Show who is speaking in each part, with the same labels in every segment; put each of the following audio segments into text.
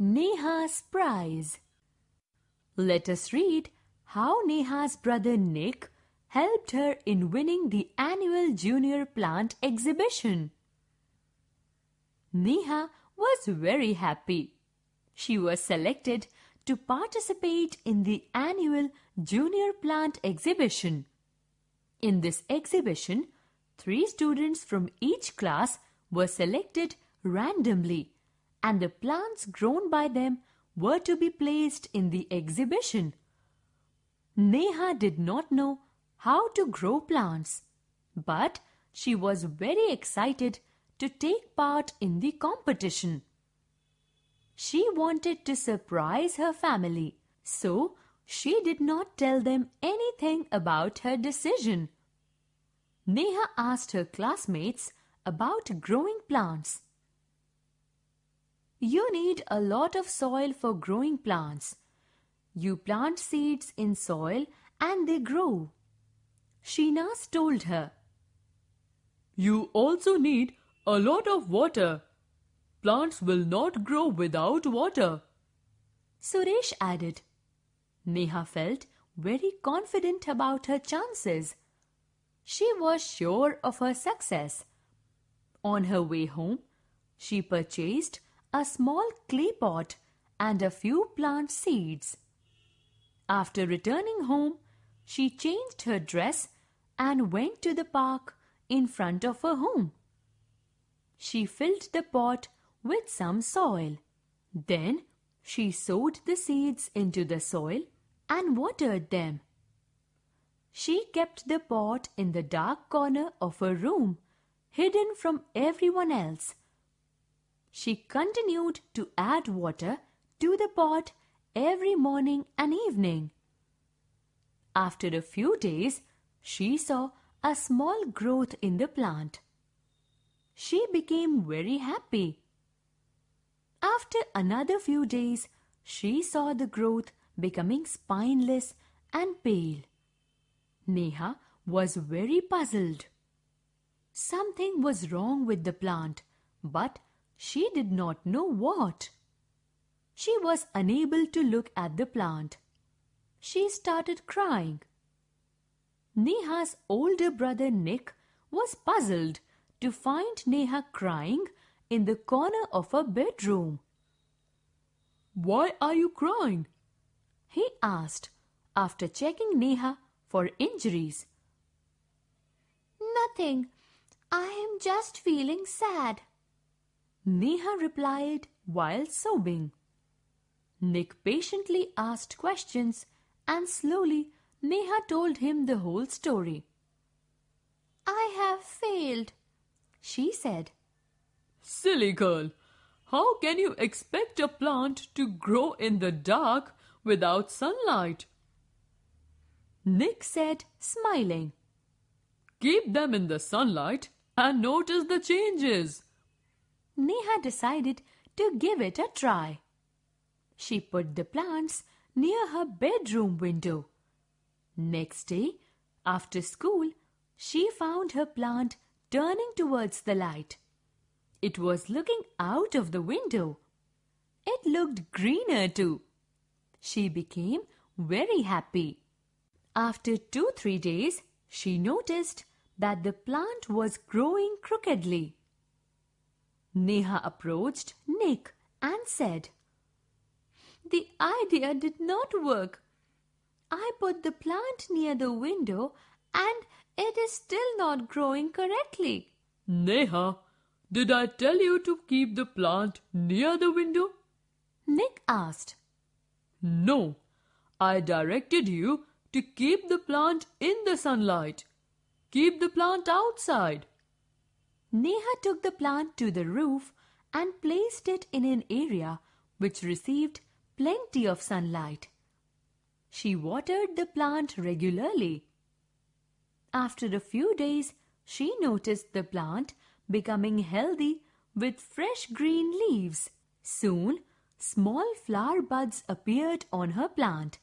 Speaker 1: Neha's Prize Let us read how Neha's brother Nick helped her in winning the annual Junior Plant Exhibition. Neha was very happy. She was selected to participate in the annual Junior Plant Exhibition. In this exhibition, three students from each class were selected randomly and the plants grown by them were to be placed in the exhibition. Neha did not know how to grow plants, but she was very excited to take part in the competition. She wanted to surprise her family, so she did not tell them anything about her decision. Neha asked her classmates about growing plants. You need a lot of soil for growing plants. You plant seeds in soil and they grow. Sheenaz told her.
Speaker 2: You also need a lot of water. Plants will not grow without water.
Speaker 1: Suresh added. Neha felt very confident about her chances. She was sure of her success. On her way home, she purchased a small clay pot and a few plant seeds. After returning home, she changed her dress and went to the park in front of her home. She filled the pot with some soil. Then she sowed the seeds into the soil and watered them. She kept the pot in the dark corner of her room, hidden from everyone else she continued to add water to the pot every morning and evening. After a few days, she saw a small growth in the plant. She became very happy. After another few days, she saw the growth becoming spineless and pale. Neha was very puzzled. Something was wrong with the plant, but she did not know what. She was unable to look at the plant. She started crying. Neha's older brother Nick was puzzled to find Neha crying in the corner of her bedroom.
Speaker 2: Why are you crying?
Speaker 1: He asked after checking Neha for injuries.
Speaker 3: Nothing. I am just feeling sad.
Speaker 1: Neha replied while sobbing. Nick patiently asked questions and slowly Neha told him the whole story.
Speaker 3: I have failed, she said.
Speaker 2: Silly girl, how can you expect a plant to grow in the dark without sunlight?
Speaker 1: Nick said, smiling.
Speaker 2: Keep them in the sunlight and notice the changes.
Speaker 1: Neha decided to give it a try. She put the plants near her bedroom window. Next day, after school, she found her plant turning towards the light. It was looking out of the window. It looked greener too. She became very happy. After two, three days, she noticed that the plant was growing crookedly. Neha approached Nick and said,
Speaker 3: The idea did not work. I put the plant near the window and it is still not growing correctly.
Speaker 2: Neha, did I tell you to keep the plant near the window?
Speaker 1: Nick asked.
Speaker 2: No, I directed you to keep the plant in the sunlight. Keep the plant outside.
Speaker 1: Neha took the plant to the roof and placed it in an area which received plenty of sunlight. She watered the plant regularly. After a few days, she noticed the plant becoming healthy with fresh green leaves. Soon, small flower buds appeared on her plant,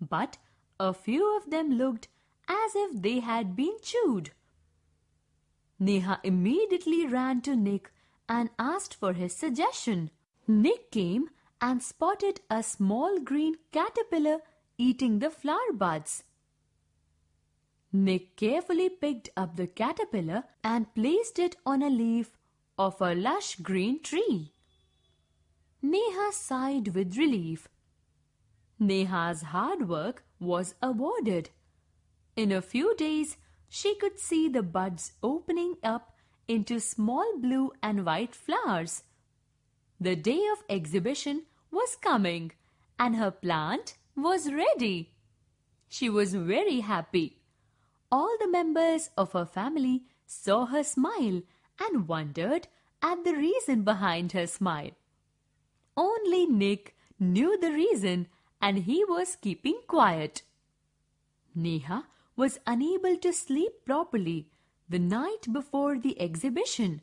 Speaker 1: but a few of them looked as if they had been chewed. Neha immediately ran to Nick and asked for his suggestion. Nick came and spotted a small green caterpillar eating the flower buds. Nick carefully picked up the caterpillar and placed it on a leaf of a lush green tree. Neha sighed with relief. Neha's hard work was awarded. In a few days, she could see the buds opening up into small blue and white flowers. The day of exhibition was coming and her plant was ready. She was very happy. All the members of her family saw her smile and wondered at the reason behind her smile. Only Nick knew the reason and he was keeping quiet. Neha was unable to sleep properly the night before the exhibition.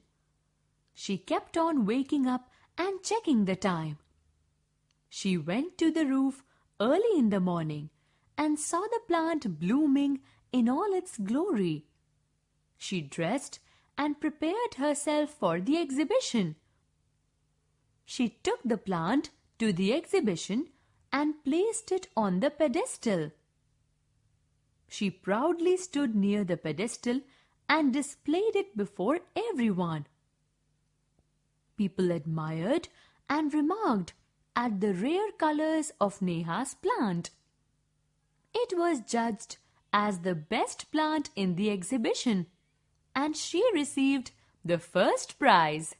Speaker 1: She kept on waking up and checking the time. She went to the roof early in the morning and saw the plant blooming in all its glory. She dressed and prepared herself for the exhibition. She took the plant to the exhibition and placed it on the pedestal. She proudly stood near the pedestal and displayed it before everyone. People admired and remarked at the rare colors of Neha's plant. It was judged as the best plant in the exhibition and she received the first prize.